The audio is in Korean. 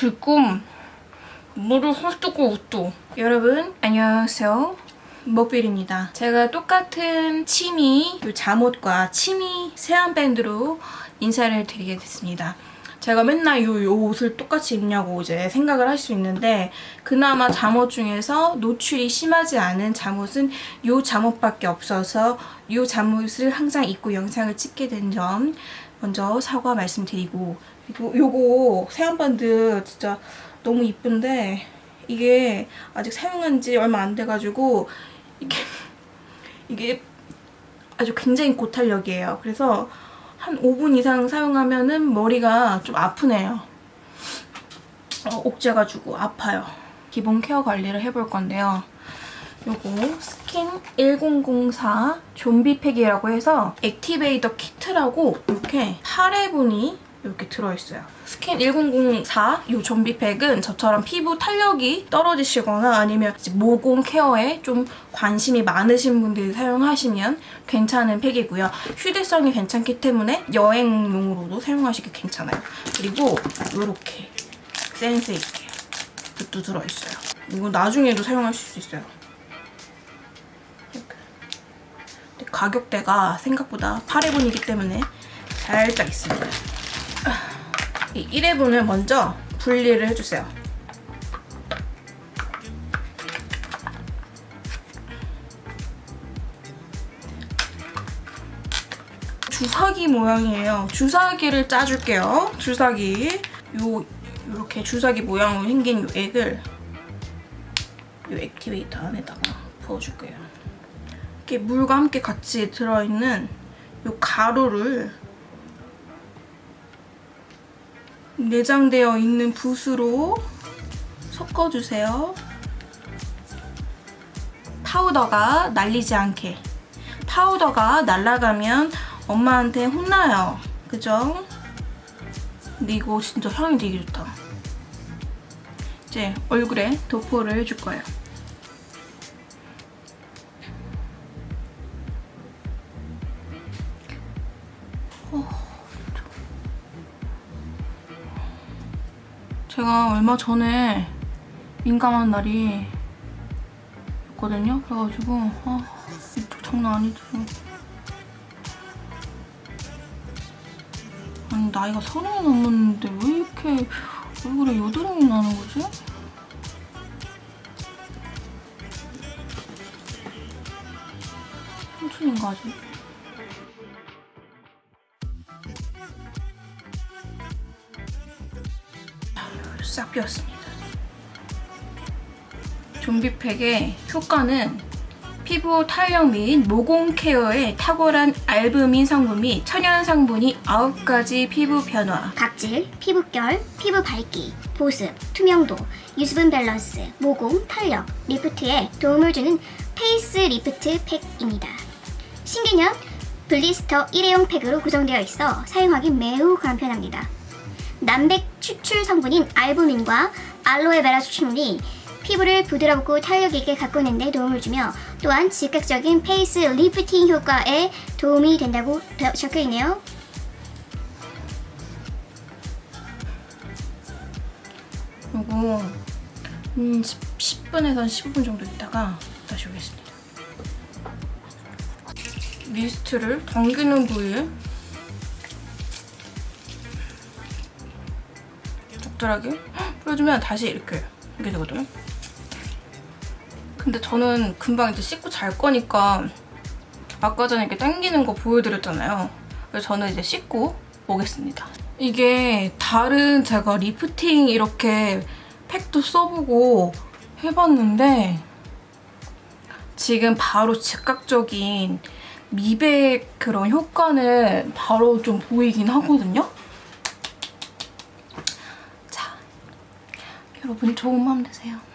지금 물을 헐뜯고 웃도. 여러분 안녕하세요. 먹빌입니다. 제가 똑같은 치미 요 잠옷과 치미 세안밴드로 인사를 드리게 됐습니다. 제가 맨날 요, 요 옷을 똑같이 입냐고 이제 생각을 할 수 있는데 그나마 잠옷 중에서 노출이 심하지 않은 잠옷은 요 잠옷밖에 없어서 요 잠옷을 항상 입고 영상을 찍게 된 점 먼저 사과 말씀드리고 그리고 요거 세안밴드 진짜 너무 이쁜데 이게 아직 사용한 지 얼마 안 돼가지고 이게 이게 아주 굉장히 고탄력이에요. 그래서 한 5분 이상 사용하면 은 머리가 좀 아프네요. 어, 옥죄가지고 아파요. 기본 care 관리를 해볼 건데요. 요거 스킨 1004 좀비팩이라고 해서 activator 키트라고 이렇게 8회분이 이렇게 들어있어요. 스킨 1004 이 좀비팩은 저처럼 피부 탄력이 떨어지시거나 아니면 모공 care에 좀 관심이 많으신 분들이 사용하시면 괜찮은 팩이고요. 휴대성이 괜찮기 때문에 여행용으로도 사용하시기 괜찮아요. 그리고 이렇게 센스 있게 붓도 들어있어요. 이거 나중에도 사용하실 수 있어요. 가격대가 생각보다 8회분이기 때문에 살짝 있습니다. 이 1회분을 먼저 분리를 해주세요. 주사기 모양이에요. 주사기를 짜줄게요. 주사기. 요 이렇게 주사기 모양으로 생긴 요 액을 요 액티베이터 안에다가 부어줄 거예요. 이렇게 물과 함께 같이 들어있는 요 가루를 내장되어 있는 붓으로 섞어주세요. 파우더가 날리지 않게. 파우더가 날아가면 엄마한테 혼나요. 그죠? 근데 이거 진짜 향이 되게 좋다. 이제 얼굴에 도포를 해줄 거예요. 제가 얼마 전에 민감한 날이 있거든요. 그래가지고 아 이쪽 장난 아니죠. 아니 나이가 서른이 넘었는데 왜 이렇게 얼굴에 여드름이 나는 거지? 삼촌인가 아직? 싹 비웠습니다. 좀비팩의 효과는 피부 탄력 및 모공 care에 탁월한 알부민 성분 및 천연 성분이 9가지 피부 변화 각질, 피부결, 피부 밝기, 보습, 투명도, 유수분 밸런스, 모공, 탄력, 리프트에 도움을 주는 face lift 팩입니다. 신개념 blister 1회용 팩으로 구성되어 있어 사용하기 매우 간편합니다. 난백 추출 성분인 알부민과 알로에베라 추출물이 피부를 부드럽고 탄력 있게 가꾸는 데 도움을 주며 또한 즉각적인 face lifting 효과에 도움이 된다고 적혀있네요. 이거 음, 10, 분에서 15분 정도 있다가 다시 오겠습니다. mist를 당기는 부위에 적절하게 뿌려주면 다시 이렇게 이렇게 되거든요. 근데 저는 금방 이제 씻고 잘 거니까 아까 전에 이렇게 당기는 거 보여드렸잖아요. 그래서 저는 이제 씻고 오겠습니다. 이게 다른 제가 리프팅 이렇게 팩도 써보고 해봤는데 지금 바로 즉각적인 미백 그런 효과는 바로 좀 보이긴 하거든요. 여러분 좋은 밤 되세요.